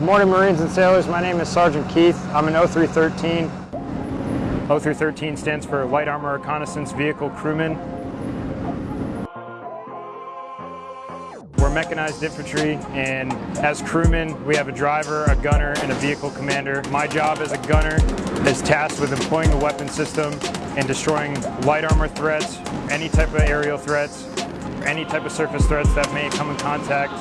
Good morning Marines and sailors, my name is Sergeant Keith. I'm an 0313. 0313 stands for Light Armor Reconnaissance Vehicle Crewman. We're mechanized infantry and as crewmen we have a driver, a gunner, and a vehicle commander. My job as a gunner is tasked with employing the weapon system and destroying light armor threats, any type of aerial threats, any type of surface threats that may come in contact